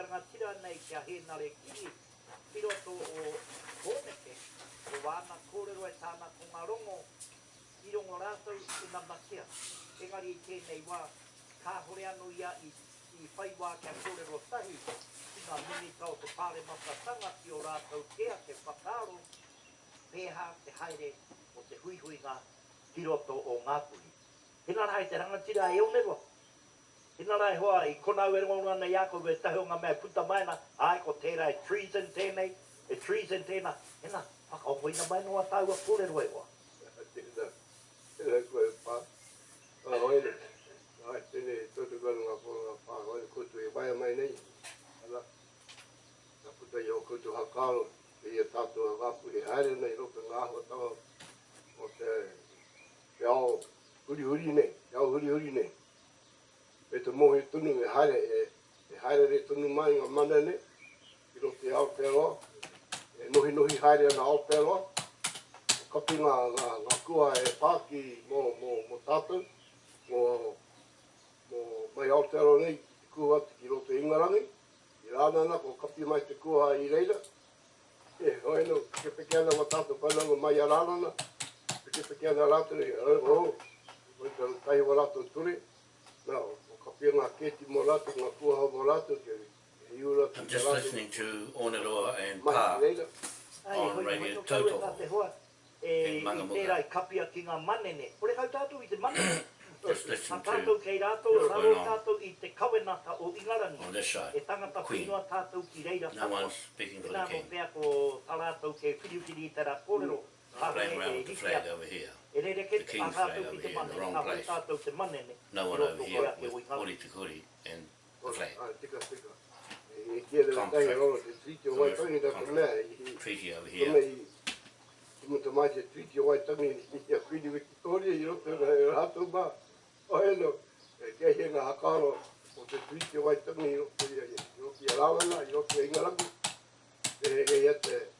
te tira nei kia he nare kiri piroto o Hōneke, o wāna kōrero e tāna ko ngā rongo, i rongo rātou i ngā makia. Engari i tēnei wā, kā hore anu ia i, i whai wā kia kōrero tahi, i ngā mini tau te pāre makatanga ki o rātou kea te whakaro, pēhā te haere o te hui hui ngā piroto o Ngāpuri. Hina rai te rangatira e onerua. Hina rai hoa i kona ue rongo ngana i ako e tahi o ngā mea puta maina, ai ko tērā e treason tēnei, e treason tēnā, hina, whaka o koina mai noa tau a kore roi hoa. Tēnā, tēnā koe pā. A hoere, ai tēne tōtu kanu ngā pōra ngā pā, hoere koutu e waia mai nei. Ala, ka puta i o koutu hakaro, e tātou a wapu e haere nei, roka ngā hoa tawa o te, te ao huri huri nei, te ao huri huri nei. E te mohi tunu e haere, e, e haere re tunu mai ngā mana i ro te ao e nohi nohi haere ana Aotearoa. Kapi ngā, ngā, ngā kua e pāki mō, mō, mō tātou, mō, mō mai Aotearoa nei, te kua atu ki roto ingarangi. I rāna ana, ko kapi mai te kua i reira. E, hoi no, ke peke ana wa tātou whananga mai a rāna ana. Ke peke ana rātou e, hoi, hoi, hoi hoi, kai hoi, hoi, hoi, hoi, o I'm just listening to Onaroa and Pa on Radio Total in Mangamuka. just listening to Onaroa and on this show, Queen. No one's speaking for the King playing around with the flag over here. The king's flag over here in the wrong place. No one over here with Ori Te Kuri and the flag. Treaty over here. Treaty over te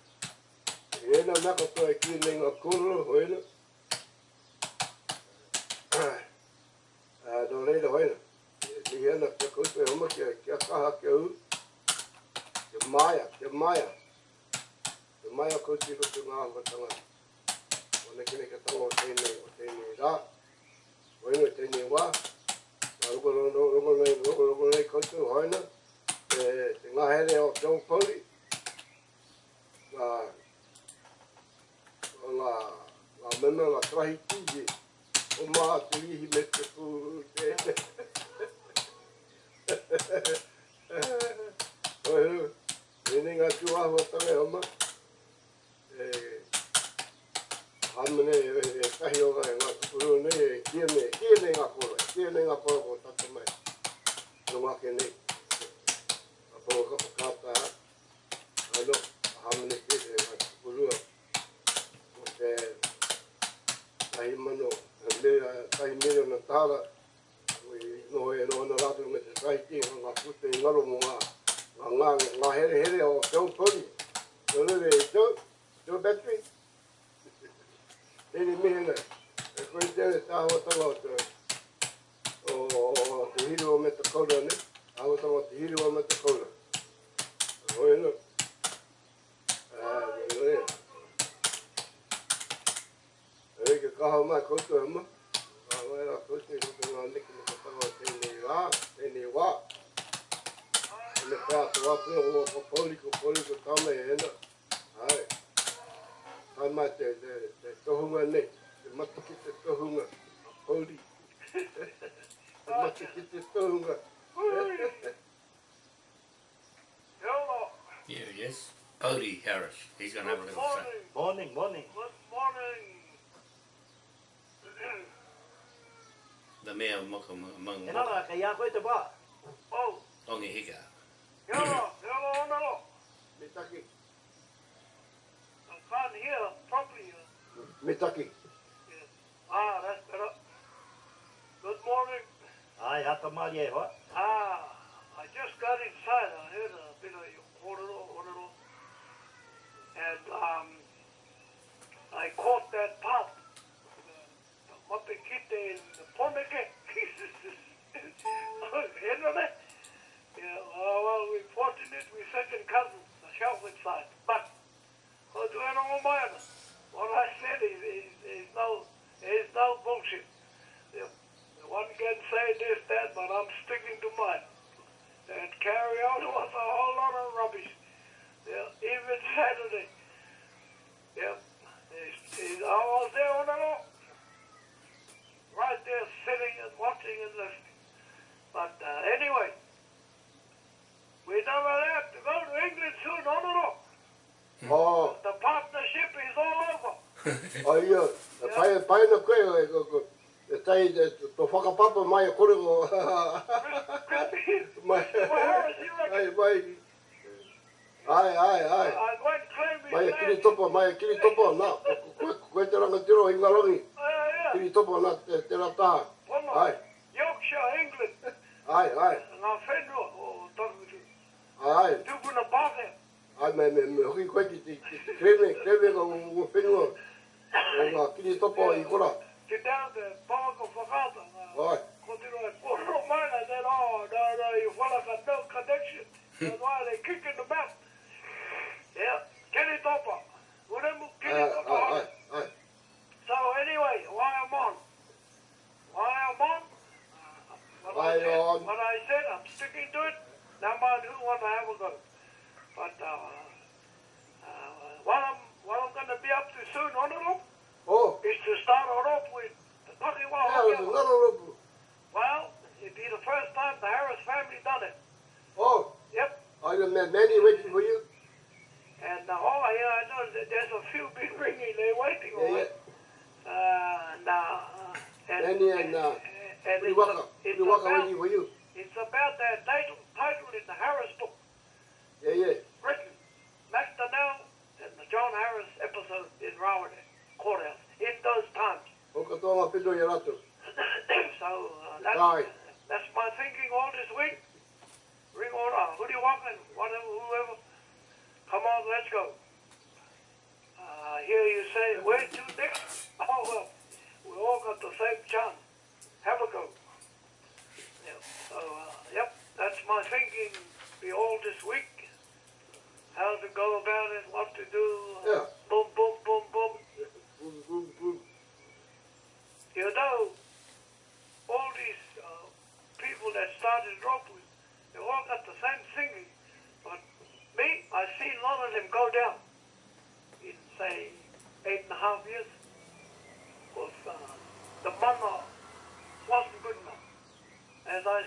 Ena naka to e kia nenga kuru hoina. Nō reira hoina. Ni hena kia kutu e huma kia kia kaha kia u. Kia maya, kia maya. Kia maya kutu i kutu ngā hua tanga. O ne kine kia tango o tēnei, o tēnei rā. Hoina tēnei wā. Nā rungo rungo rungo rungo rungo rungo rungo rungo rungo rungo rungo rungo rungo rungo rungo rungo ngā, ngā mena ngā trahi tūji. O mā te ihi me te pū. Te, Oi, Nene ngā tū ahua tangai oma. E, hamene e, e kahi o ngai ngā tukuru nei, e kia me, kia nei ngā kora, kia nei ngā kora ko tata mai. No ngā ke nei. A pō ka pakata ha. Aino, hamene kia te ngā tukuru a e ai mano le ai mero na tala we no e no na rato me te sai ti nga puta i ngalo mo nga nga nga nga hele hele o te o no le le jo jo betri ele me hele e koe te ane ta hawa tala o te o te hiru o me te kaura ne hawa tala o te hiru me te kaura o e no. Ah, ma ko to ma. Ah, ma ra ko te ko ma ne ko ta ko te ne tēnei te ne wa. Ne pa to wa pe ro ko poli ko poli e ta me hen. Ai. Te te te to hu. Te ma ki te tohunga. Poli. Te ma ki te tohunga. Yeah, yes. Cody Harris. He's going to have a little say. Morning, morning. Good morning. Na mea o moko mo mo mo mo ka ia koe te ba au ongi hika ke alo ke alo ona lo me taki I'm fine here, properly here. Me taki. Yeah. Ah, that's better. Good morning. Ai, hata mali e hoa. Ah, I just got inside. I heard a bit of your kororo, kororo. And, um, I caught that pop. The mapekite in the pomeke. Yeah, uh, well, we're fortunate. We're second cousins, the Shelford side. But, what do I know about it? What I said is, is, is no, is no bullshit. Yeah. One can say this, that, but I'm sticking to mine. And carry on was a whole lot of rubbish. Yeah, even Saturday. Yeah, he's, he's, I was there on it all. Right there sitting and watching and listening. But uh, anyway, we never left to go to England soon, on and all. Oh, The partnership is all over. oh ia. E pai, pai na koe, e, ko, ko, e tai, e, to whakapapa mai e kore ko. mai, ai, reckon? mai. Ai, ai, ai. Mai e kiri topo, mai e kiri topo, na. Koe, koe te ranga tiro i ngarongi. Uh, yeah. Kiri topo na te, te rata. Well, no. Ai, Yorkshire, England. ai, ai, Ngā whenua o Tarutu. ai. Tupuna Pāke. Ai, me, me, me, hoki koe ki te, te kreme, kreme ko ngu whenua. O ngā kiri topo i kora. Te tau te Pāko Whakata. Ai, Ko te roi koro mai na said, oh, no, no, you whalaka connection.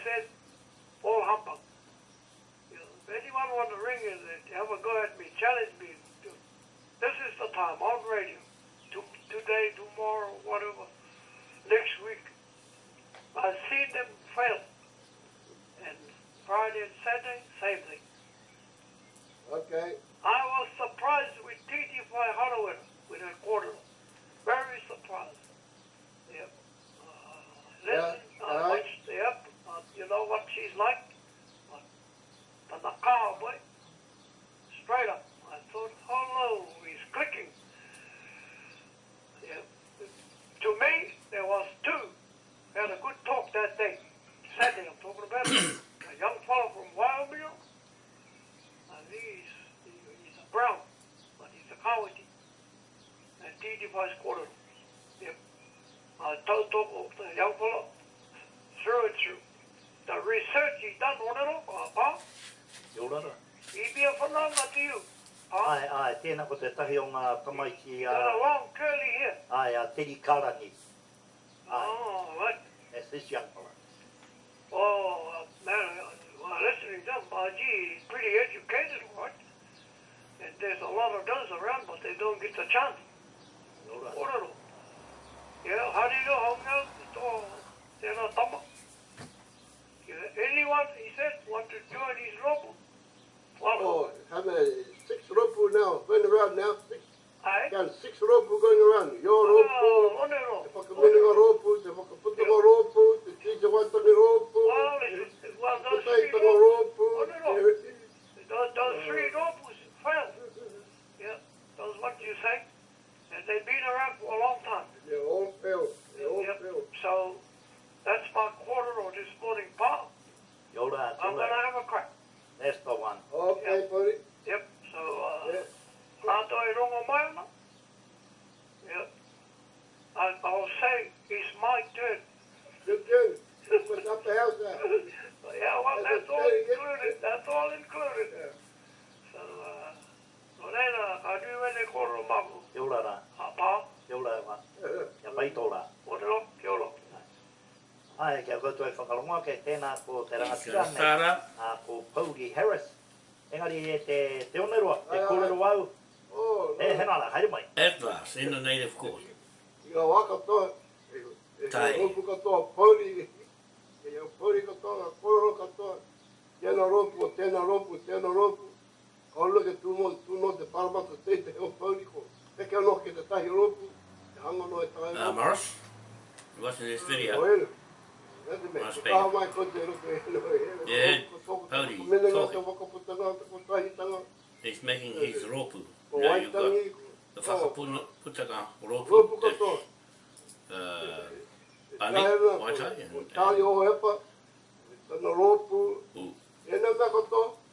Said, all humbug. You know, if anyone want to ring in and have a go at me, challenge me, to, this is the time on radio. To, today, tomorrow, whatever next week. I've seen them fail. And Friday and Saturday, same thing. Okay. I was surprised with TT Fly Holloway with a quarter. Very surprised. Yep. Uh, listen, Yeah, I alright. watched, yep, uh, you know what she's like? But, but the cowboy, straight up. I thought, hello, he's clicking. Yep. To me, there was two. Had a good talk that day. Saturday, I'm talking about a young fellow from Wyoming. I think he's, he- he's a brown, but he's a coward. And DD Vice Quarter. Yep. I told talk of the young fellow through and through. The research he done on it all, uh, Te orara. he'd be a phenomenon to you. Huh? Ai, ai, tēnā ko te tahi o ngā kamaiki Got a a, long curly hair. ai, a Teri Karani. Ai, Oh, right. that's this young fella. Oh, uh, man, uh, well, listening to him, uh, gee, he's pretty educated, right? And there's a lot of those around, but they don't get the chance. Te orara. Ororo. Yeah, how do you know how now? It's all, they're not tama. Yeah, anyone, he said, want to join his? Well, Oh, have a six ropu now. Going around now. Six. I, count six rope going around. Your rope, Oh, onero. the whakaminenga rope, the whakaputunga rope, the tija watani rope, Well, it's, well, those three taitanga ropes, rope. those, those three ropes fell. Yeah, those ones you say, and they've been around for a long time. They all fell. They all Yep. fell. So that's my quarter on this morning, Paul. Yola, I'm yola. gonna have a crack. That's the one. Okay, buddy. Yep. So uh, Yeah. Ato i rongo mai ona. Yep. And I'll say it's my turn. Good, good. What's up the house now? Yeah, well, that's all included. That's all included. Yeah. So, uh, no reira, a du ene koro maku. Yola ra. A pā, Yola wa. Ia pai Ai, kia koutou e whakarongoa ke tēnā ko te He's rangatira gonna nei. start up. A ko Pauli Harris. Engari e te te onerua, te kōrero au. Oh, E hena la, haere mai. At last, in the native court. Ia waka toa. E Tai. ka ropu katoa. E ia pori katoa, kororo katoa. Tēnā ropu, tēnā ropu, tēnā ropu. Ka luke tūmo, tūno te paramata te te o pori ko. Peke anō ke te tahi ropu. Te hanga no e tahi Uh, ropu. Morris, you watching this video? ere. Rete Must be. Yeah, Pony, He's making his ropu. Now you've got the whakaputaka ropu that's. Uh, Bani, Waitai. and, and, and, and, and, and, and, and, and,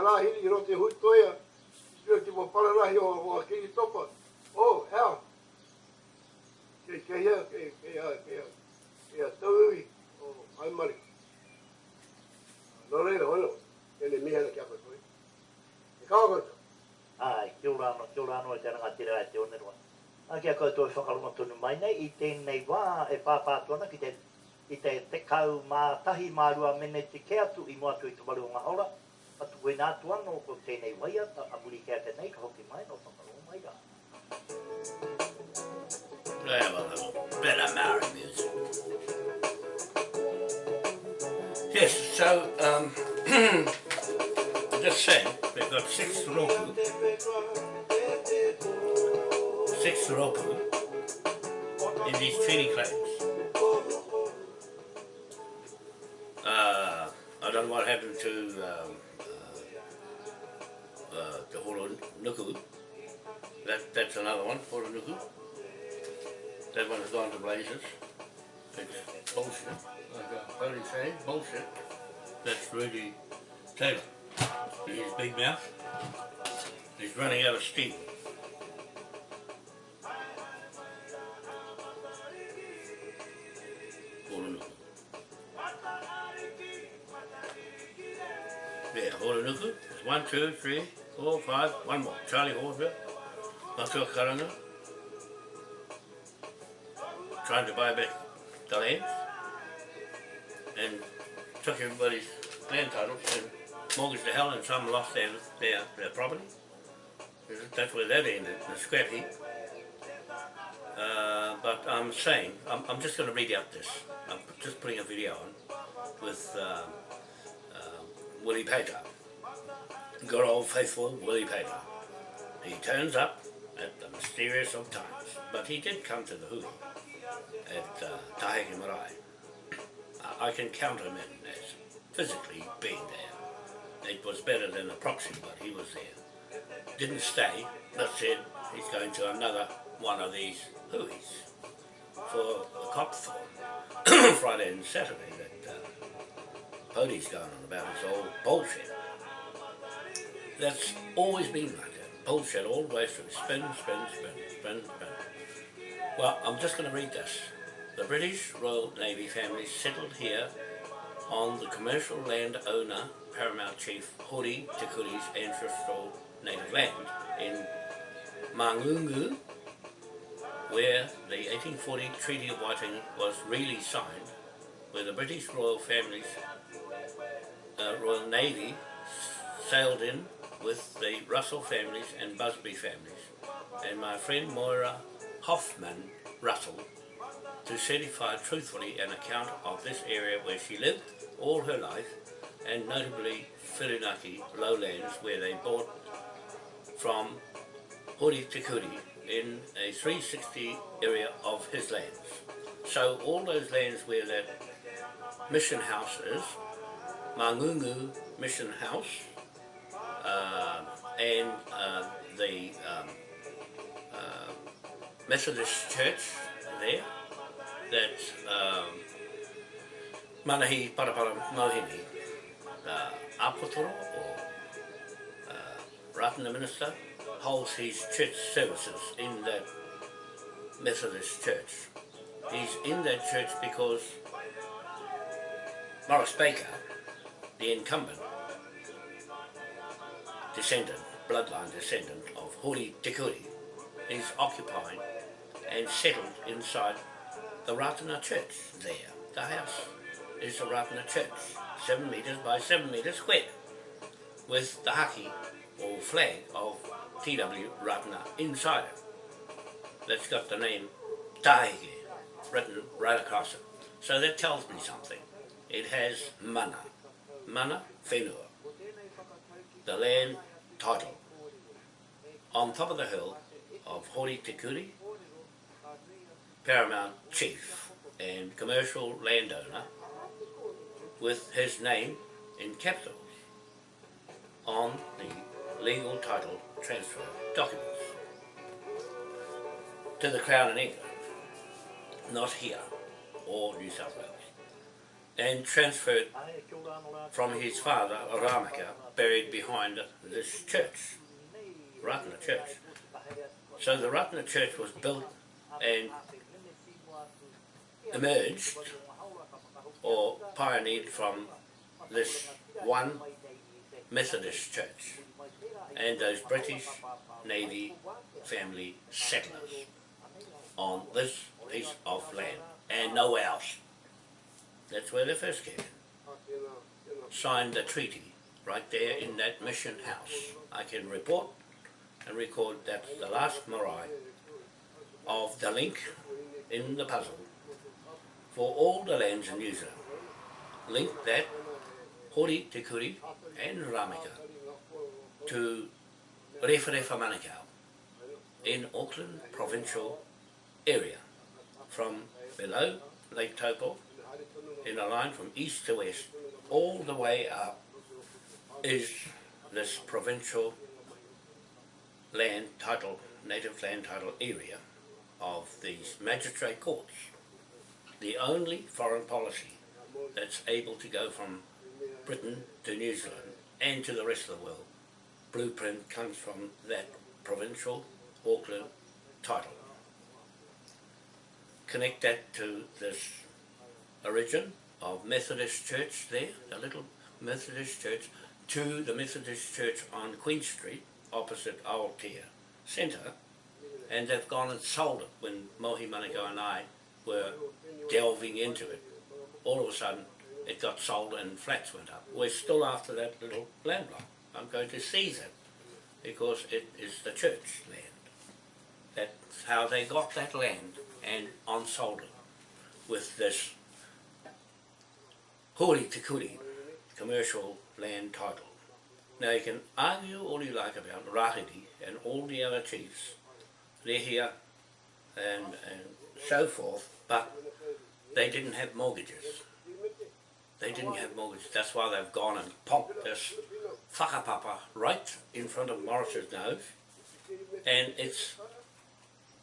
ki hiri i rote hui toia. Kiro ki mo pararahi o o kini topa. Oh, hell. Ke ke ia, ke ke ia, ke ia. Ke ia taui o ai mari. No reira, bueno. Ene miha na kia koe koe. E kawa koe. Ai, kia ora anō, kia ora tēnā e te rangatira e te onerua. A kia koutou e whakaruma tonu mai nei, i tēnei wā e pāpātuana ki te i te te kau mā tahi mā rua mene te ke atu i mua atu i te waru o ngā ora, Atu koe nā tua no ko tēnei waia, ta aburi kia te nei, ka hoki mai no whakarongo mai rā. They have a little bit of Maori music. Yes, so, um, just saying, we've got six roku, six roku in these treaty claims. Uh, I don't know what happened to um, Nuku. That, that's another one, Horo Nuku. That one has gone to blazes. It's bullshit. Like uh, Bodie say, bullshit. That's Rudy Taylor. His big mouth. He's running out of steam. Yeah, Horonuku. One, two, three, four, five, one more. Charlie Horsville. Matua Karanga. Trying to buy back the land. And took everybody's land titles and mortgaged the hell and some lost their, their, their property. That's where that ended, the scrap heap. Uh, but I'm saying, I'm, I'm just going to read out this. I'm just putting a video on with uh, Willie Pater. Good old faithful Willie Pater. He turns up at the mysterious of times, but he did come to the hui at uh, Taheke Marae. I- can count him in as physically being there. It was better than a proxy, but he was there. Didn't stay, but said he's going to another one of these huies for the Copthorne Friday and Saturday that uh, Podie's going on about his old bullshit. That's always been like that. Bullshit all the way through. Spin, spin, spin, spin, spin. Well, I'm just going to read this. the British Royal Navy family settled here on the commercial land owner, Paramount Chief Hori Te Kuri's ancestral native land in Mangungu, where the 1840 Treaty of Waitangi was really signed, where the British Royal families, uh, Royal Navy sailed in with the Russell families and Busby families, and my friend Moira Hoffman Russell to certify truthfully an account of this area where she lived all her life, and notably Whirinaki lowlands where they bought from Hori Te Kuri in a 360 area of his lands. So all those lands where that mission house is, Mangungu Mission House, and uh, the um, uh, Methodist Church there, that um, Manahi Parapara Mohini, uh, Apotoro or uh, Ratana Minister, holds his church services in that Methodist church. He's in that church because Morris Baker, the incumbent, descendant, bloodline descendant of Hori Te Kuri, is occupying and settled inside the Ratana church there. The house is the Ratana church, 7 metres by 7 metres square, with the haki or flag of TW Ratana inside it. That's got the name Tahike written right across it. So that tells me something. It has mana, mana whenua, the land title, on top of the hill of Hori Te Kuri, paramount chief and commercial landowner with his name in capitals on the legal title transfer documents. To the Crown in England, not here or New South Wales, and transferred from his father, Ramaka, buried behind this church, Ratana Church. So the Ratana Church was built and emerged or pioneered from this one Methodist church and those British Navy family settlers on this piece of land and nowhere else. That's where they first came. Signed the treaty right there in that mission house. I can report and record that's the last marae of the link in the puzzle for all the lands in New Zealand. Link that Hori Te Kuri and Ramika to Rewharewha Manukau in Auckland provincial area from below Lake Taupo in a line from east to west all the way up is this provincial land title, native land title area of these magistrate courts. The only foreign policy that's able to go from Britain to New Zealand and to the rest of the world. Blueprint comes from that provincial Auckland title. Connect that to this origin of Methodist Church there, the little Methodist Church, to the Methodist Church on Queen Street, opposite Aotea Centre, and they've gone and sold it when Mohi Manukau and I were delving into it. All of a sudden, it got sold and flats went up. We're still after that little land block. I'm going to seize it because it is the church land. That's how they got that land and unsold it with this Hori Te commercial land title. Now you can argue all you like about Rahiri and all the other chiefs, here and, and so forth, but they didn't have mortgages. They didn't have mortgages. That's why they've gone and popped this whakapapa right in front of Morris's nose, and it's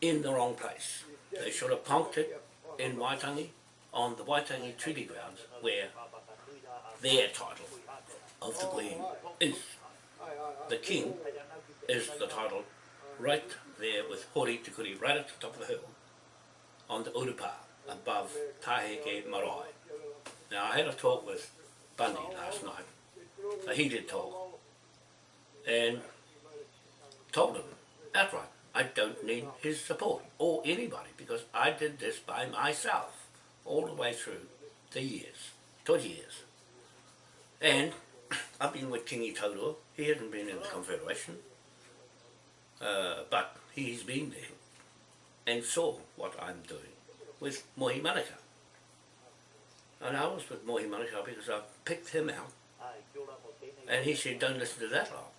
in the wrong place. They should have punked it in Waitangi, on the Waitangi Treaty grounds, where their title of the Queen is. The King is the title right there with Hori Te Kuri right at the top of the hill on the Urupa above Taheke Marae. Now I had a talk with Bundy last night, a heated talk, and told him outright, I don't need his support, or anybody, because I did this by myself, all the way through the years, 20 years. And I've been with Kingi Tauroa, he hasn't been in the Confederation, uh, but he's been there and saw what I'm doing with Mohi Manukau. And I was with Mohi Manukau because I picked him out and he said, don't listen to that lot.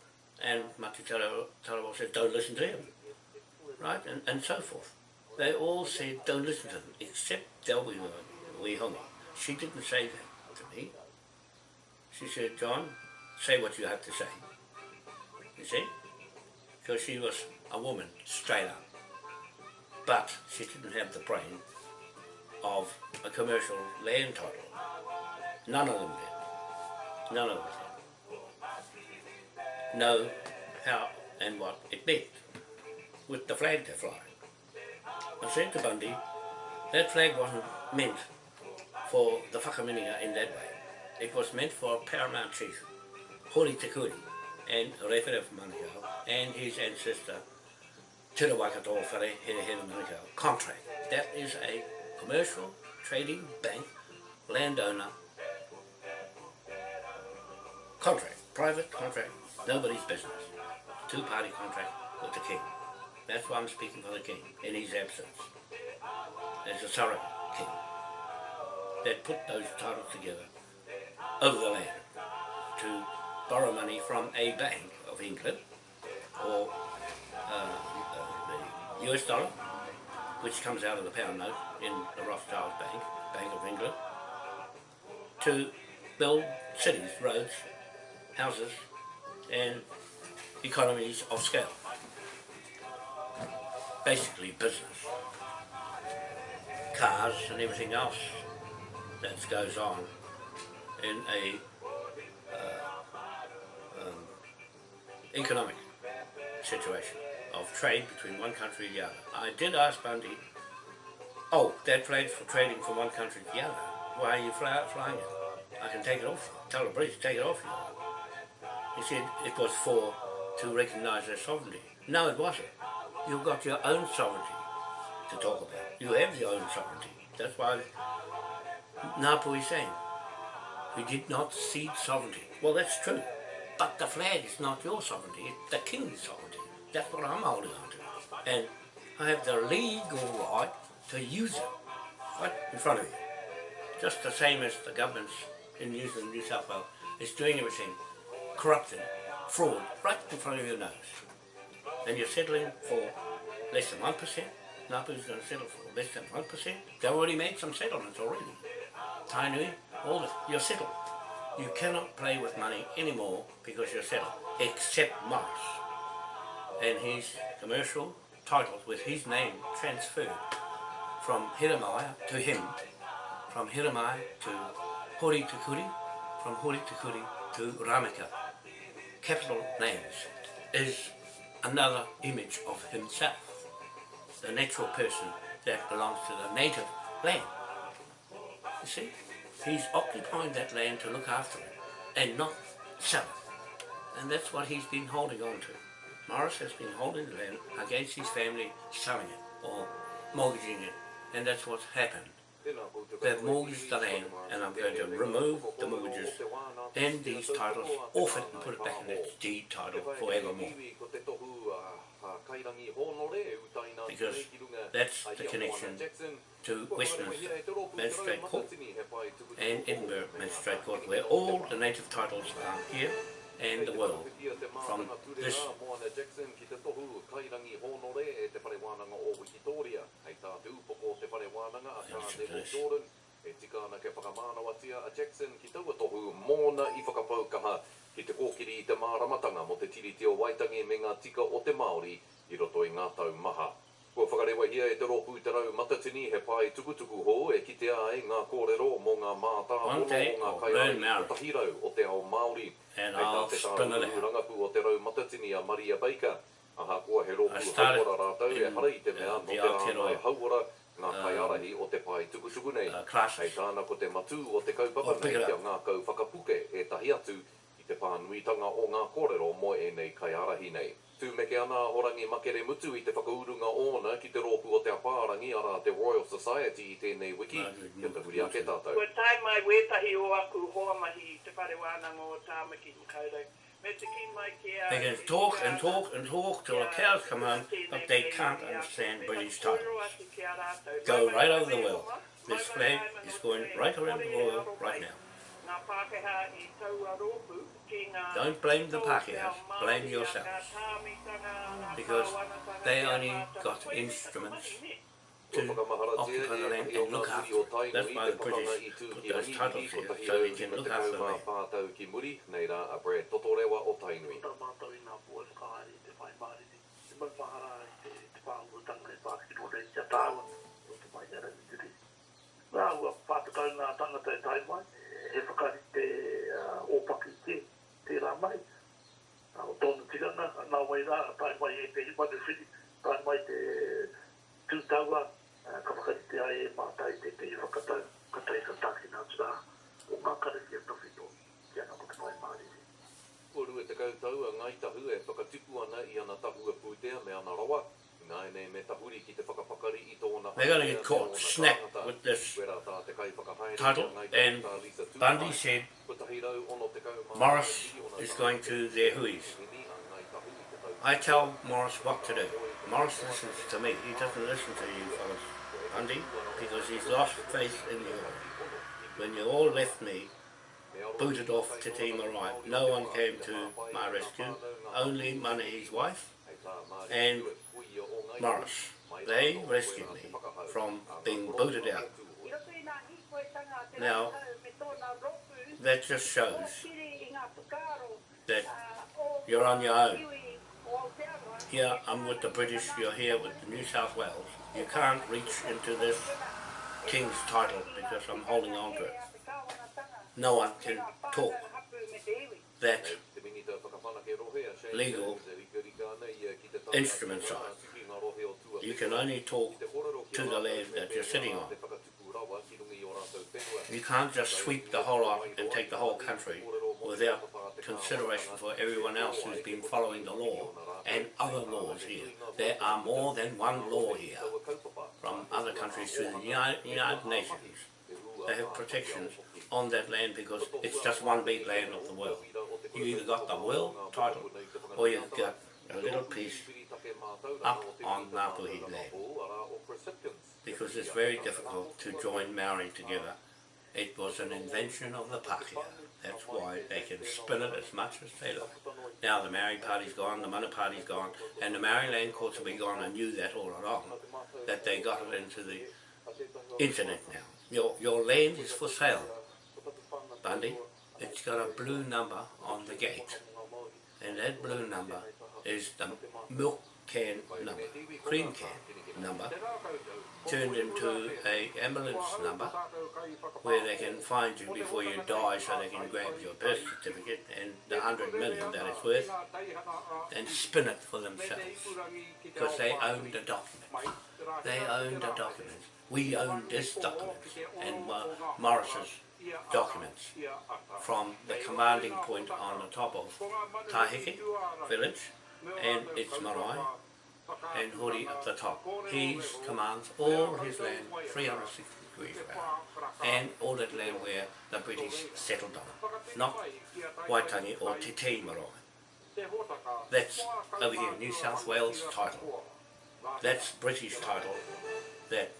And Tarawa Tarawa said, don't listen to him. Right? And, and so forth. They all said, don't listen to them, except Delby Wihonga. She didn't say that to me. She said, John, say what you have to say. You see? Because she was a woman, straight up. But she didn't have the brain of a commercial land title. None of them did. None of them did. Know how and what it meant with the flag they're flying. I said to Bundy, that flag wasn't meant for the whakaminenga in that way. It was meant for Paramount Chief, Hori Te Kuri, and Rewhere Manukau, and his ancestor, Te Rawakato Whare Here Here Manukau, contract. That is a commercial, trading, bank, landowner contract, private contract, nobody's business. Two-party contract with the king. That's why I'm speaking for the king in his absence. There's a surrogate king that put those titles together over the land to borrow money from a bank of England or uh, uh, the US dollar, which comes out of the pound note in the Rothschild Bank, Bank of England, to build cities, roads, houses, and economies of scale. Basically business. Cars and everything else that goes on in a uh, um, economic situation of trade between one country and the other. I did ask Bundy, oh, that flag's for trading from one country to the other. Why are you fly, flying it? I can take it off. Tell the British to take it off you. He said it was for to recognise their sovereignty. No, it wasn't. You've got your own sovereignty to talk about. You have your own sovereignty. That's why Napu is saying, we did not cede sovereignty. Well, that's true. But the flag is not your sovereignty, it's the king's sovereignty. That's what I'm holding on to. And I have the legal right to use it right in front of you. Just the same as the governments in New Zealand, New South Wales is doing everything corrupted, fraud, right in front of your nose. And you're settling for less than 1%. Napu's going to settle for less than 1%. They've already made some settlements already. Tainui, all this, you're settled. You cannot play with money anymore because you're settled, except Morris and his commercial titles with his name transferred from Hiramaya to him, from Hiramaya to Hori Tukuri, from Hori Tukuri to Ramika. Capital names is another image of himself, the natural person that belongs to the native land. You see, he's occupying that land to look after it and not sell it. And that's what he's been holding on to. Morris has been holding the land against his family selling it or mortgaging it. And that's what's happened. They've mortgaged the land and I'm going to remove the mortgages and these titles off it and put it back in its deed title forevermore. Because that's the connection to Westminster Magistrate Court and Edinburgh Magistrate Court where all the native titles are here and the world from this e tika ana ke whakamānawatia a Jackson ki taua tohu mōna i whakapaukaha ki te kōkiri i te māramatanga mo te tiriti o Waitangi me ngā tika o te Māori i roto i ngā tau maha. Kua whakarewa hia e te rōpū te rau matatini he pai tukutuku ho e ki te ai ngā kōrero mō ngā mātā o ngā I'll kai learn ai o tahirau o te ao Māori. And Hei tā I'll te spin it out. rangapu o te rau matatini a Maria Baker. Aha kua he started hauara rātau e harai te mea uh, no te Aotearoa, rāngai hauara ngā kai um, arahi o te pai tukutuku nei. uh, Hei tāna ko te matu o te kaupapa Oh, nei kia ngā kau whakapuke e tahi atu i te pānuitanga o ngā kōrero mo e nei kai arahi nei. Tū me ke ana horangi makere mutu i te whakaurunga ōna ki te rōpu o te apārangi ara te Royal Society i tēnei wiki. Kia te huri ake tātou. Ko tai mai wētahi o aku hoa mahi i te whare wānanga o tāmaki i kaurau. Me te ki mai ke a... They can talk and talk and talk till the cows come home, but they can't understand British titles. Go right over the world. This flag is going right around the world right now. Don't blame the Pākehā, blame yourself. Because they only got instruments to occupy the land and look after. That's why the British put those titles here, so we can look after them. Rāua, pātakau ngā tangata e tai mai, he whakari te tērā mai. O tōna tirana, nā nga wai rā, a tai mai e te hiwa te whiri, tai mai te tūtaua, ka whakati te ae e mātai te te hiwa katai, katai ka tāki nā tūrā, o ngā kare ki a tawhi tō, ki a nga mai māri. O rue te kautau a ngai tahu e whakatipu ana i ana tahu a pūtea me ana rawa, They're going to get caught snap with this title. And Bundy said Morris is going to their huis. I tell Morris what to do. Morris listens to me. He doesn't listen to you, fellas, Bundy, because he's lost faith in you. When you all left me, booted off to Team Rai. No one came to my rescue, only Manahi's wife and Morris. They rescued me from being booted out. Now, that just shows that you're on your own. Here, I'm with the British, you're here with the New South Wales. You can't reach into this king's title because I'm holding on to it. No one can talk that Legal Jones e rika rika ana i, uh, ki te tāna instrument ki side. ngā tuki ngā rohe o tua You can only talk to the land that you're sitting on. You can't just sweep the whole lot and take the whole country without consideration for everyone else who's been following the law and other laws here. There are more than one law here from other countries to the United Nations. They have protections on that land because it's just one big land of the world. You either got the world title or you've got a little piece up on Ngāpuhi land. because it's very difficult to join Maori together. It was an invention of the Pākehā. That's why they can spin it as much as they like. Now the Maori party's gone, the Mana party's gone, and the Maori land courts will be gone. I knew that all along, that they got it into the internet now. Your, your land is for sale, It's got a blue number on the gate, and that blue number is the milk can number, cream can number, turned into a ambulance number where they can find you before you die so they can grab your birth certificate and the hundred million that it's worth and spin it for themselves because they own the document. They own the documents. We own this document and Morris's documents from the commanding point on the top of Tahiki village and its marae and Hori at the top. He commands all his land 360 degrees around and all that land where the British settled on, not Waitangi or Te Te Marae. That's over here, New South Wales title. That's British title that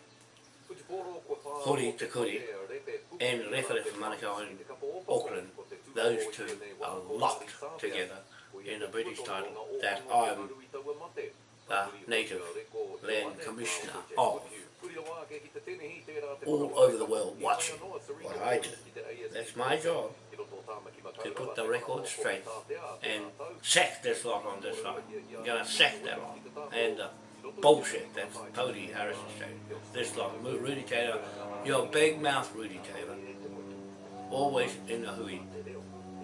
Hori Te Kuri and Rewharewha Manukau in Auckland, those two are locked together in a British title that I'm the native land commissioner of all over the world watching what I do. That's my job to put the record straight and sack this lot on this side. I'm gonna sack that lot. And the bullshit that's Cody Harrison saying. This lot, Rudy Taylor, you're big mouth Rudy Taylor. Always in the hui.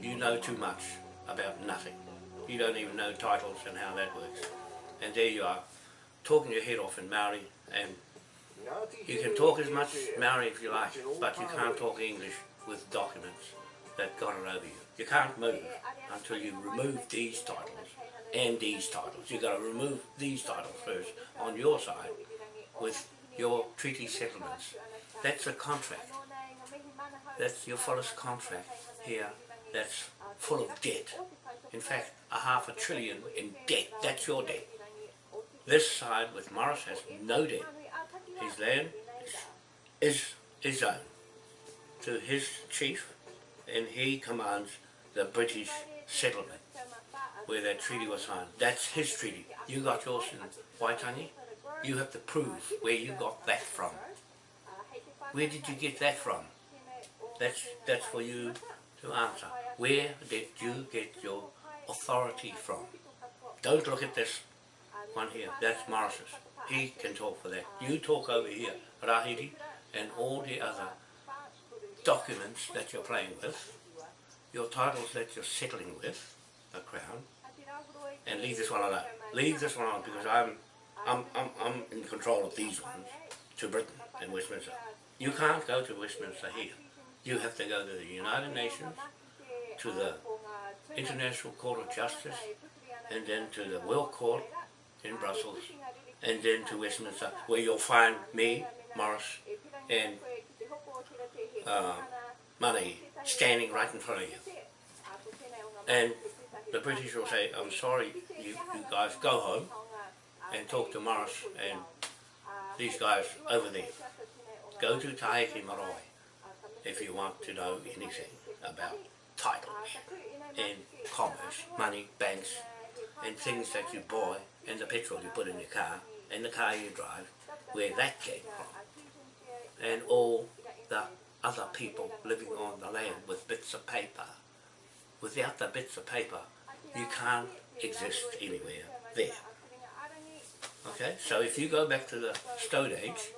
You know too much about nothing. You don't even know titles and how that works. And there you are, talking your head off in Maori and You can talk as much Maori if you like, but you can't talk English with documents that got it over you. You can't move until you remove these titles and these titles. You've got to remove these titles first on your side with your treaty settlements. That's a contract. That's your fullest contract here that's full of debt. In fact, a half a trillion in debt. That's your debt. This side with Morris has no debt. His land is, is his own to his chief and he commands the British settlement where that treaty was signed. That's his treaty. You got yours in Waitangi. You have to prove where you got that from. Where did you get that from? That's, that's for you to answer. Where did you get your authority from? Don't look at this one here. That's Morris's. He can talk for that. You talk over here, Rahiri, and all the other documents that you're playing with, your titles that you're settling with, the Crown, and leave this one alone. Leave this one alone because I'm, I'm, I'm, I'm in control of these ones to Britain and Westminster. You can't go to Westminster here. You have to go to the United Nations, to the International Court of Justice, and then to the World Court in Brussels, and then to Westminster, where you'll find me, Morris, and uh, money standing right in front of you. And the British will say, I'm sorry, you, you guys go home and talk to Morris and these guys over there. Go to Taheke Marae if you want to know anything about titles and commerce, money, banks, and things that you buy and the petrol you put in your car and the car you drive, where that came from. And all the other people living on the land with bits of paper. Without the bits of paper, you can't exist anywhere there. Okay, so if you go back to the Stone Age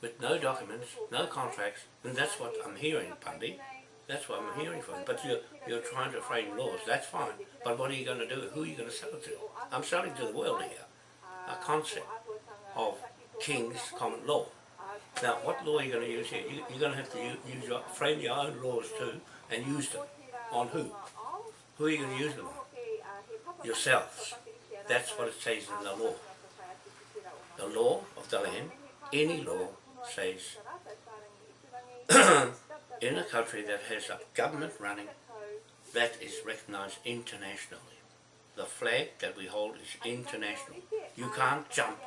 with no documents, no contracts, then that's what I'm hearing, Pandi. That's what I'm hearing from. But you're, you're trying to frame laws, that's fine. But what are you going to do? Who are you going to sell it to? I'm selling to the world here a concept of King's common law. Now, what law are you going to use here? You, you're going to have to use your, frame your own laws too and use them. On who? Who are you going to use them on? Yourselves. That's what it says in the law. The law of the land, any law says in a country that has a government running that is recognized internationally. The flag that we hold is international. You can't jump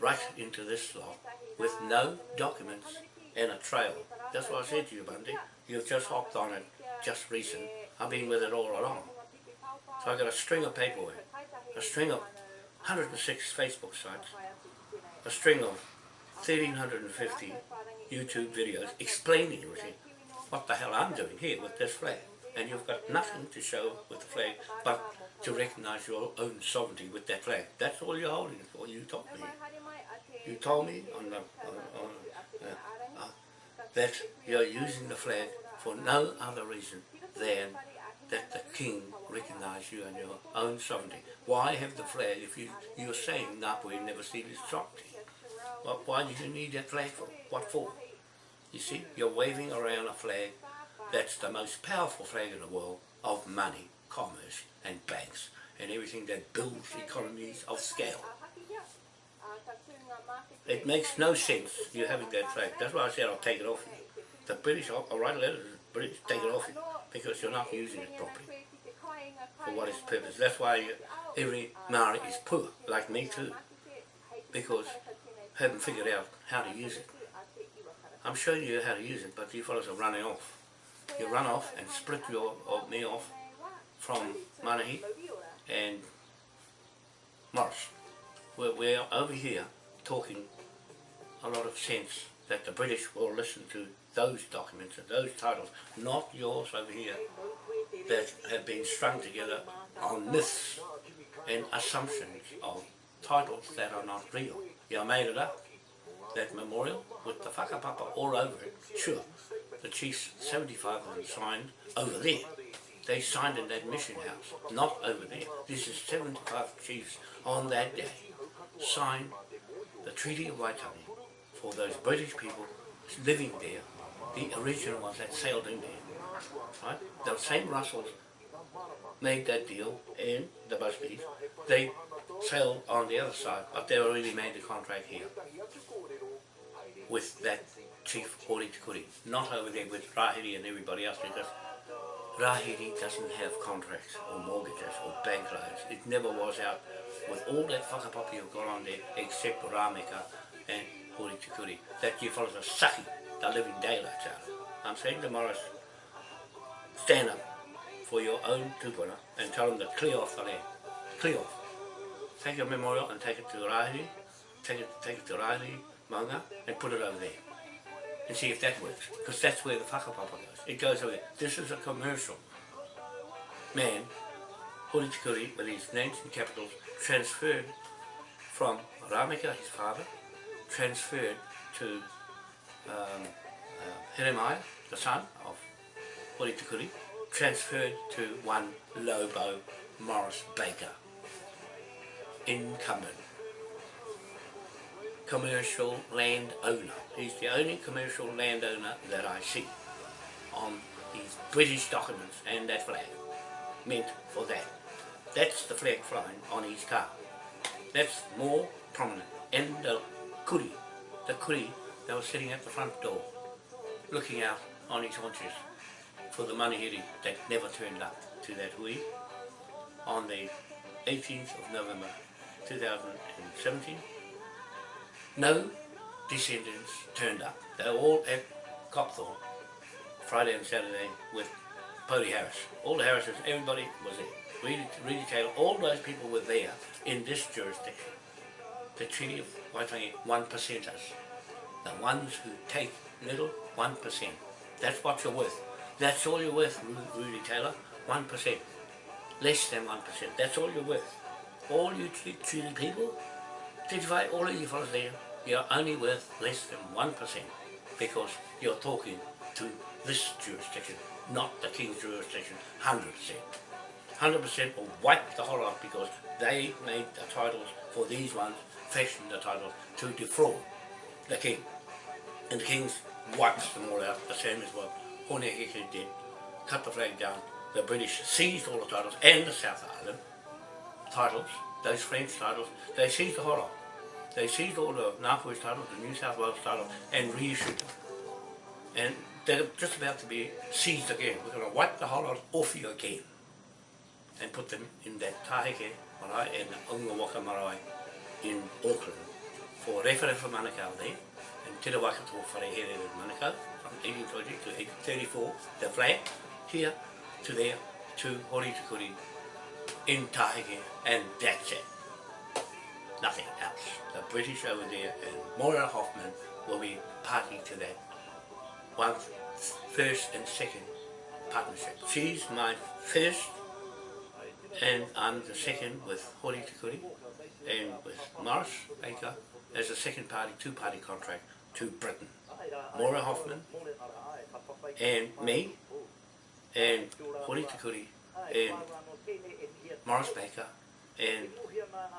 right into this law with no documents and a trail. That's what I said to you, Bundy. You've just hopped on it just recent. I've been with it all along. So I got a string of paperwork, a string of 106 Facebook sites, a string of 1350 YouTube videos explaining everything. What the hell I'm doing here with this flag. And you've got nothing to show with the flag but to recognize your own sovereignty with that flag. That's all you're holding it for. You told me. You told me on the, on, on, uh, uh, that you're using the flag for no other reason than that the king recognize you and your own sovereignty. Why have the flag if you, you're saying Ngāpuhi never seen sovereignty? Well, why did you need that flag for? What for? You see, you're waving around a flag that's the most powerful flag in the world of money, commerce and banks and everything that builds economies of scale. It makes no sense you having that flag. That's why I said I'll take it off you. The British, I'll, I'll write a letter to the British, take it off you, because you're not using it properly for what its purpose. That's why every Maori is poor, like me too, because haven't figured out how to use it. I'm showing you how to use it, but you fellows are running off. You run off and split your or me off from Manahi and Morris. We're, we're over here talking a lot of sense that the British will listen to those documents and those titles, not yours over here, that have been strung together on myths and assumptions of titles that are not real. You made it up. That memorial with the whakapapa all over it, sure. The chiefs, 75 of signed over there. They signed in that mission house, not over there. This is 75 chiefs on that day signed the Treaty of Waitangi for those British people living there, the original ones that sailed in there. Right? The same Russells made that deal in the Busbys, they sailed on the other side, but they already made the contract here with that chief Hori Tikuri, not over there with Rahiri and everybody else because Rahiri doesn't have contracts or mortgages or bank loans. It never was out with all that whakapapi you've got on there except Rameka and Hori Tikuri. That you fellas are sucking the living daylights out. I'm saying to Morris, stand up for your own tupuna and tell them to clear off the land. Clear off. Take your memorial and take it to Rahiri, take it, take it to Rahiri, Manga, and put it over there. And see if that works. Because that's where the whakapapa goes. It goes over. This is a commercial. Man, Hori Tikuri, with his names and capitals, transferred from Rameka, his father, transferred to um, uh, the son of Hori Tikuri, transferred to one Lobo Morris Baker, incumbent, commercial land owner. He's the only commercial landowner that I see on these British documents and that flag, meant for that. That's the flag flying on his car. That's more prominent. And the kuri, the kuri that were sitting at the front door, looking out on his haunches for the money. manuhiri that never turned up to that hui on the 18th of November 2017. No descendants turned up. They were all at Copthorne Friday and Saturday with Pody Harris. All the Harrises, everybody was there. Reedy, Reedy Taylor, all those people were there in this jurisdiction. The Treaty of Waitangi, one percenters. The ones who take little, one percent. That's what you're worth. That's all you're worth, Ru- Rudy Taylor, one percent. Less than one percent. That's all you're worth. All you tre- treaty people, Identify all of you fellas there, you're only worth less than one percent because you're talking to this jurisdiction, not the King's jurisdiction, hundred percent. Hundred percent will wipe the whole lot because they made the titles for these ones, fashioned the titles to defraud the King. And the King's wiped them all out, the same as what Hone Heke did, cut the flag down. The British seized all the titles and the South Island titles, those French titles, they seized the whole lot. They seized all the Northwest titles, the New South Wales titles, and reissued them. And they're just about to be seized again. We're going to wipe the whole lot off you again and put them in that Taheke Marae and the Ungawaka Marae in Auckland for Referefa Manukau there and Te Rawakato Wharehere in Manukau from 1820 to 1834, the flag here to there to Hori Tukuri in Taheke and that's it. Nothing else. The British over there and Moira Hoffman will be party to that. One first and second partnership. She's my first and I'm the second with Hori Tikuri and with Morris Baker as a second party, two-party contract to Britain. Maura Hoffman. And me. And Hori Tikuri and Morris Baker. And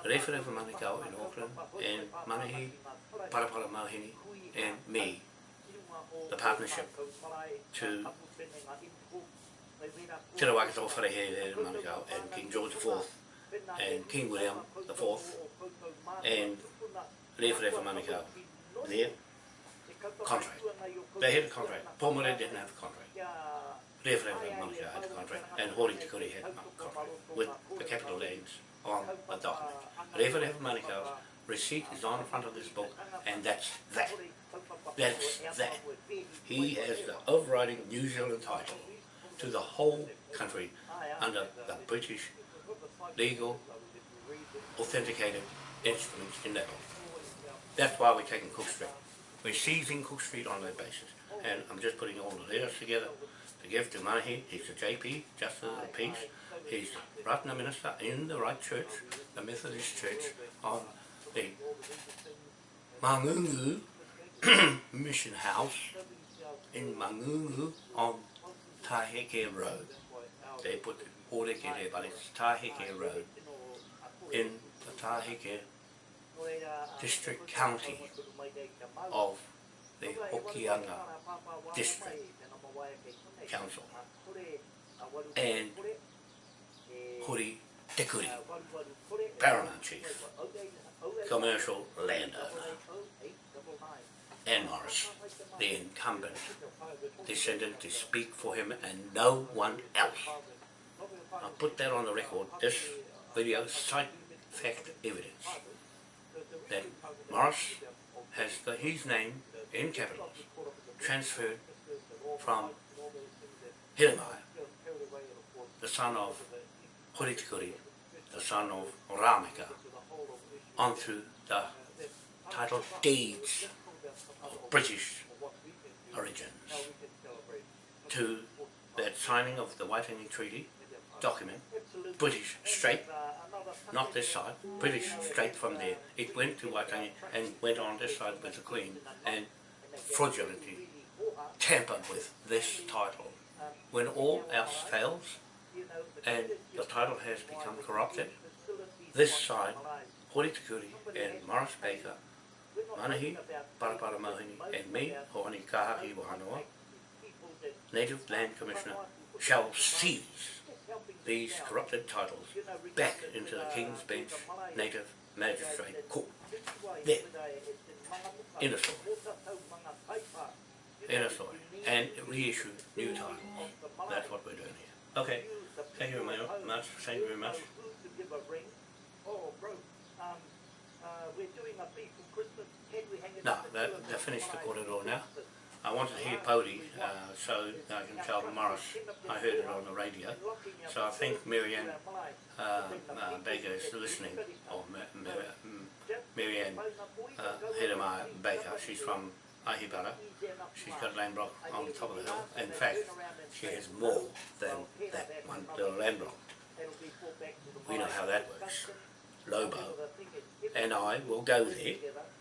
Rewhare for Manukau in Auckland. And Manahi Parapara Mahini and me, the partnership to Te Rawakato Wharehere in Manukau and King George IV and King William IV and Rewhare for Manukau. Their contract. They had a contract. Pomare didn't have a contract. For Manukau had a contract and Hori Tikuri had a contract with the capital names on a document. For Manukau receipt is on the front of this book and that's that. That's that. He has the overriding New Zealand title to the whole country under the British legal authenticated instruments in that. That's why we're taking Cook Street. We're seizing Cook Street on that basis. And I'm just putting all the letters together to give to Manahi. He's the JP, Justice of the Peace. He's the Ratna Minister in the right church, the Methodist Church on the Mangungu Mission House in Mangungu on Taheke Road. They put the Oreke there, but it's Taheke Road in the Taheke district county of the Hokianga District Council and Hori Tekuri, Paramount Chief, commercial landowner, and Morris, the incumbent descendant to speak for him and no one else. I'll put that on the record. This video cite fact evidence that Morris has got his name in capitals transferred from Hiramai, the son of Horitikuri, the son of Ramika, onto the title deeds of British origins. To that signing of the Waitangi Treaty document, British straight, not this side, British straight from there. It went to Waitangi and went on this side with the Queen and fraudulently tampered with this title. When all else fails and the title has become corrupted, this side, Hori Tikuri and Morris Baker, Manahi, Parapara Mohini and me, Hoani Wahanoa, Native Land Commissioner, shall seize these corrupted titles back into the King's Bench Native Magistrate Court. There. In a story. In a story. And reissue new titles. That's what we're doing here. Okay. Thank you very much. Thank you very much. No, that, that finished the corridor now. I wanted to hear Pody, uh, so I can tell Morris I heard it on the radio. So I think Marianne uh, uh, Baker is listening, or Ma Ma Ma Marianne uh, Baker. She's from Ahibara. She's got land block on the top of the hill. In fact, she has more than that one little land block. We know how that works. Lobo and I will go there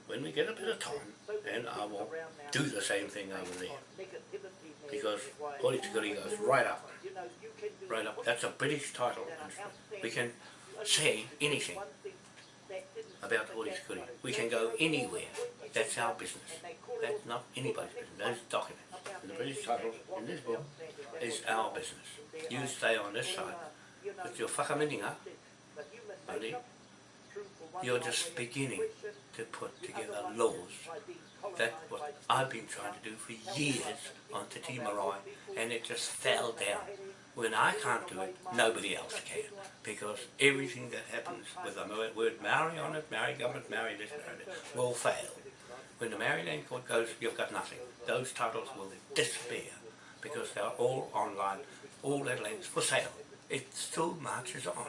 when we get a bit of time and I will do the same thing over there. Because Horitikuri goes right up. Right up. That's a British title. We can say anything about Horitikuri. We can go anywhere. That's our business. That's not anybody's business. Those documents. And the British title in this book is our business. You stay on this side with your whakaminenga, buddy, you're just beginning to put together laws. That's what I've been trying to do for years on Marae, and it just fell down. When I can't do it, nobody else can. Because everything that happens with the word Maori on it, Maori government, Maori this, Maori that, will fail. When the Maori Land Court goes, you've got nothing. Those titles will disappear because they're all online, all that land's for sale. It still marches on.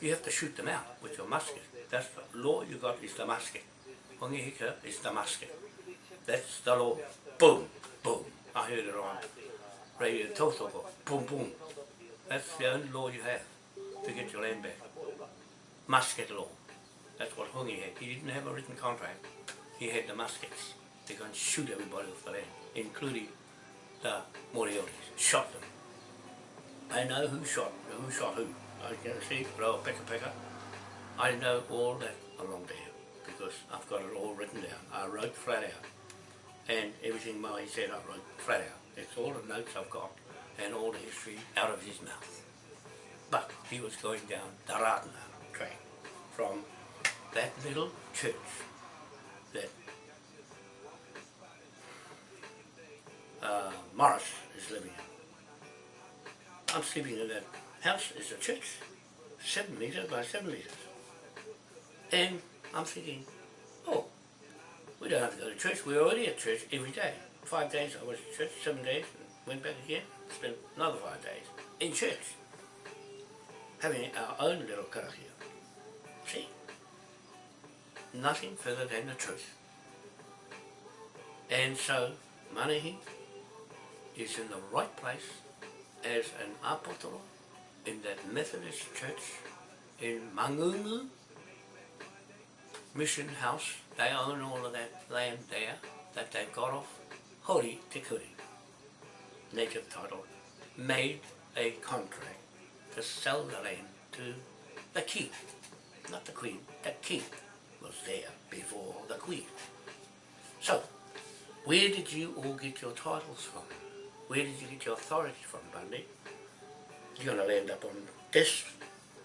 You have to shoot them out with your musket. That's the law you er got is the er musket. Hongi Hika er is the musket. That's the law. Boom, boom. I heard it on radio Tautoko. Boom, boom. That's the only law you have to get your land back. Musket law. That's what Hongi had. He didn't have a written contract. He had the muskets. They can shoot everybody off the land, including the Morioris. Shot them. I know who shot who shot who. I can see, Roa Peka Peka. I know all that along there because I've got it all written down. I wrote flat out. And everything Moe said I wrote flat out. It's all the notes I've got and all the history out of his mouth. But he was going down the Ratana track from that little church that uh, Morris is living in. I'm sleeping in that house, it's a church, seven metres by seven metres. And I'm thinking, oh, we don't have to go to church, we're already at church every day. Five days I was at church, seven days, went back again, spent another five days in church. Having our own little karakia. See? Nothing further than the truth. And so, Manahi is in the right place as an apotoro in that Methodist church in Mangungu mission house. They own all of that land there that they got off Hori Tikuri, native title, made a contract to sell the land to the king, not the queen, the king, was there before the Queen. So, where did you all get your titles from? Where did you get your authority from, Bundy? You're going to land up on this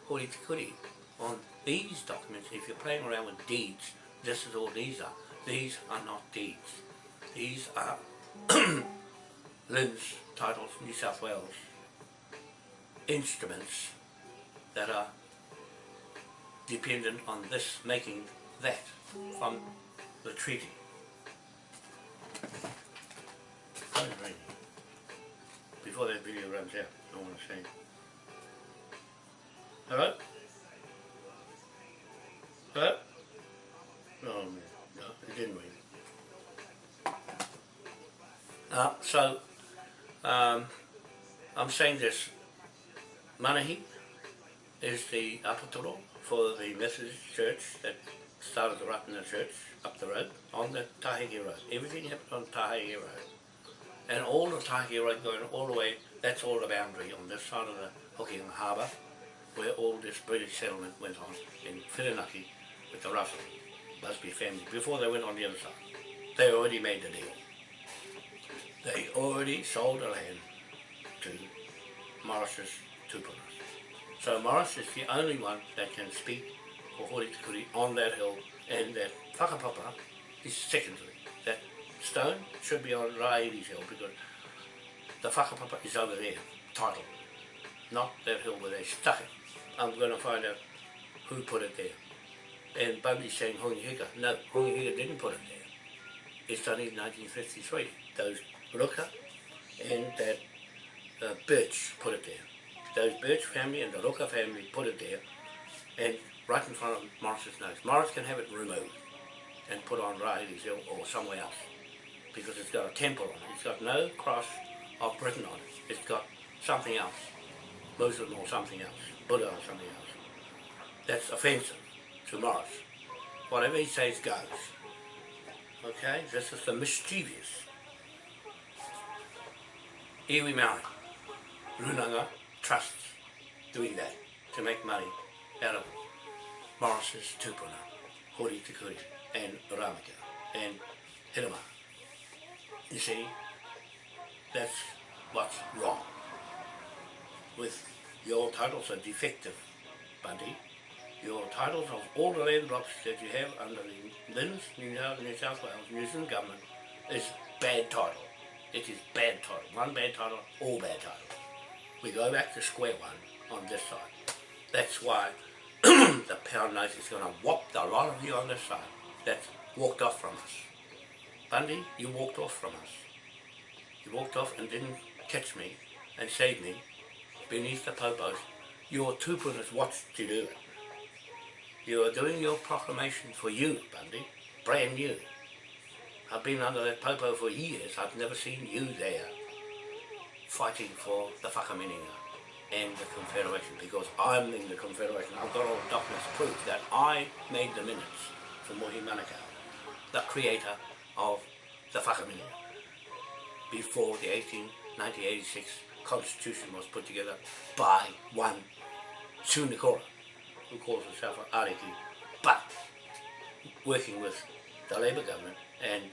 hori tikuri, on these documents. If you're playing around with deeds, this is all these are. These are not deeds. These are LINZ titles, New South Wales, instruments that are dependent on this making that from the treaty. Before that video runs out, I want to say. Hello? Uh, so, um, I'm saying this. Manahi is the apotoro for the Methodist church that started the Ratana church up the road on the Taheke Road. Everything happened on Taheke Road. And all the Taheke Road going all the way, that's all the boundary on this side of the Hokianga Harbour where all this British settlement went on in Whirinaki with the Russell Busby family before they went on the other side. They already made the deal. They already sold the land to Morris's Tupunas. So Morris is the only one that can speak for Hori Tikuri on that hill and that whakapapa is secondary. That stone should be on Rahiri's hill because the whakapapa is over there, title, not that hill where they stuck it. I'm going to find out who put it there. And Bundy's saying Hongi Hika. No, Hongi Hika didn't put it there. It's done in 1953. Those Ruka and that uh, Birch put it there. Those Birch family and the Ruka family put it there and right in front of Morris's nose. Morris can have it removed and put on Riley's Hill or somewhere else because it's got a temple on it. It's got no cross of Britain on it. It's got something else, Muslim or something else, Buddha or something else. That's offensive to Morris. Whatever he says goes. Okay, this is the mischievous. Iwi Maori, Runanga trusts doing that to make money out of Morris's tupuna, Hori Tikuri, and Ramaka, and Hirama. You see, that's what's wrong. With your titles are defective, Bundy. Your titles of all the land blocks that you have under the LINZ, New South, Wales, New Zealand government, is bad title. It is bad title. One bad title, all bad titles. We go back to square one on this side. That's why the pound note is going to whop the lot of you on this side that walked off from us. Bundy, you walked off from us. You walked off and didn't catch me and save me beneath the popos. Your two tupunas watched you do it. You are doing your proclamation for you, Bundy, brand new. I've been under that popo for years. I've never seen you there fighting for the whakaminenga and the Confederation because I'm in the Confederation. I've got all documents prove that I made the minutes for Mohi Manukau, the creator of the whakaminenga, before the 18, 1986 Constitution was put together by one Sunikora, who calls himself an Ariki, but working with the Labour government and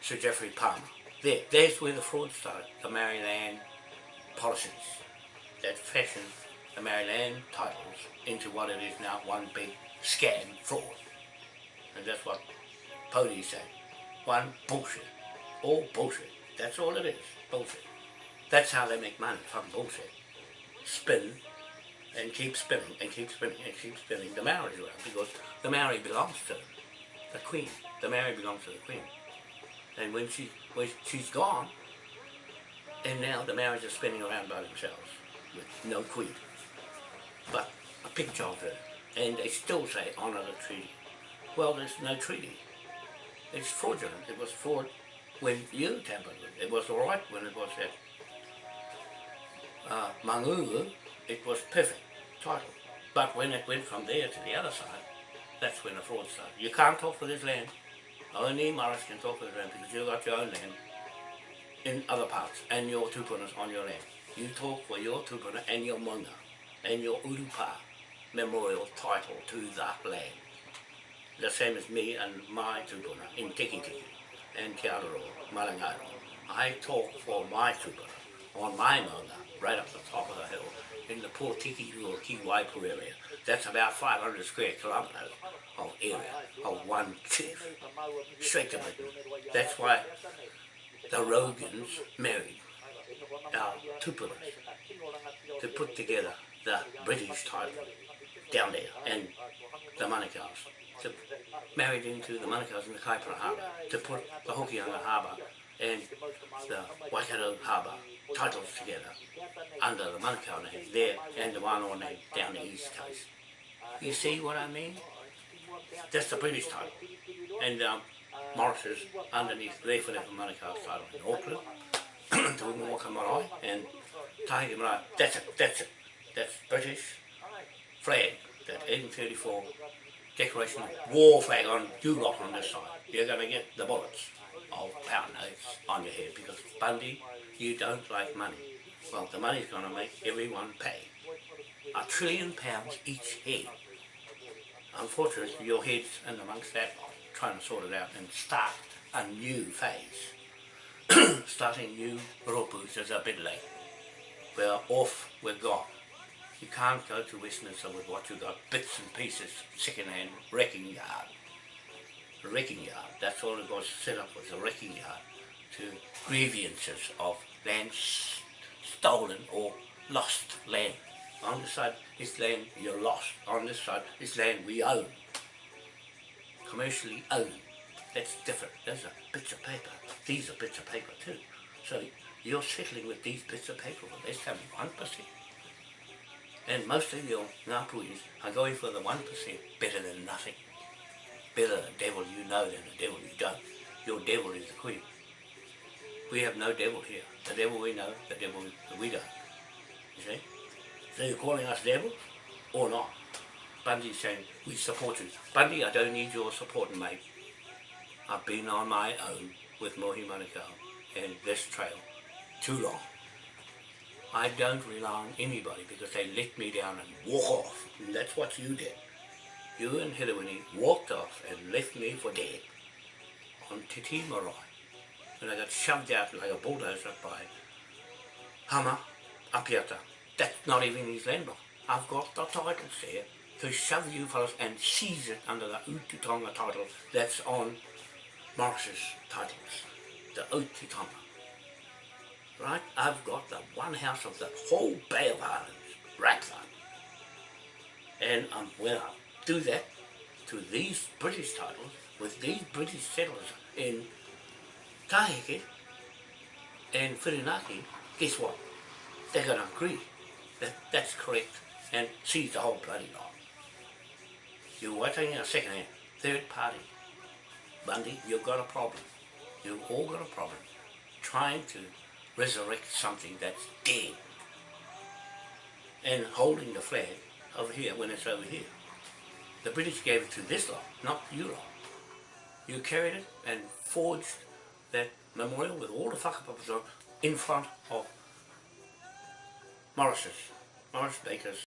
Sir Geoffrey Palmer. There, there's where the fraud started, the Maori land policies that fashioned the Maori land titles into what it is now, one big scam fraud. And that's what Pody said. One bullshit. All bullshit. That's all it is. Bullshit. That's how they make money from bullshit. Spin and keep spinning and keep spinning and keep spinning the Maori around because the Maori belongs to the Queen. The Maori belongs to the Queen. And when she when she's gone, and now the Maoris are spinning around by themselves with no queen, but a picture of her. And they still say honour the treaty. Well, there's no treaty. It's fraudulent. It was fraud when you tampered with it. It was all right when it was at uh, it was perfect title. But when it went from there to the other side, that's when the fraud started. You can't talk for this land. Only Morris can talk for this land because you've got your own land in other parts and your tupunas on your land. You talk for your tupuna and your maunga and your urupa memorial title to that land. the same as me and my tupuna in Tiki Tiki and Te Malangaro. I talk for my tupuna on my maunga, right up the top of the hill in the Portiki or Ki Waipu area. That's about 500 square kilometres of area of one chief, straight. That's why the Rogans married our tupulas to put together the British title down there and the Manukau's to married into the Manukau's in the Kaipara Harbour to put the Hokianga Harbour and the Waikato Harbour titles together under the Manukau name there and the Wānoa name down the east coast. You see what I mean? That's the British title. And um, is underneath there for that Manukau's title in Auckland. to Waka Marae and Taheke Marae. That's it, that's it. That's British flag, that 1834 decoration war flag on you lot on this side. You're going to get the bullets of pound notes on your head because Bundy, you don't like money. Well, the money's going to make everyone pay. A trillion pounds each head. Unfortunately, your head's in amongst that trying to sort it out and start a new phase. starting new ropus is a bit late. We're off, we're gone. You can't go to Westminster with what you got, bits and pieces, second-hand wrecking yard. Wrecking yard, that's all it was set up was a wrecking yard to grievances of land stolen or lost land. On this side, this land you're lost. On this side, this land we own. Commercially owned. That's different. Those are bits of paper. These are bits of paper too. So you're settling with these bits of paper with less than one percent. And most of your Ngāpuhis are going for the one percent better than nothing. Better the devil you know than the devil you don't. Your devil is the queen. We have no devil here. The devil we know, the devil we don't. You see? So you're calling us devils or not? Bundy's saying, we support you. Bundy, I don't need your support, mate. I've been on my own with Mohi Manukau and this trail too long. I don't rely on anybody because they let me down and walk off. And that's what you did. You and Hilawini walked off and left me for dead on Titi Marae. And I got shoved out like a bulldozer by Hama Apiata. That's not even his land block. I've got the titles there to shove you fellas and seize it under the Ututonga title that's on Morris's titles, the Otitonga. Right? I've got the one house of the whole Bay of Islands, Ratland. And um, when I do that to these British titles, with these British settlers in Taheke and Whirinaki, guess what? They're going to agree that that's correct and seize the whole bloody lot. You are taking a second hand, third party. Bundy, you've got a problem. You've all got a problem trying to resurrect something that's dead and holding the flag over here when it's over here. The British gave it to this lot, not you lot. You carried it and forged that memorial with all the whakapapas on in front of Morris's, Morris Baker's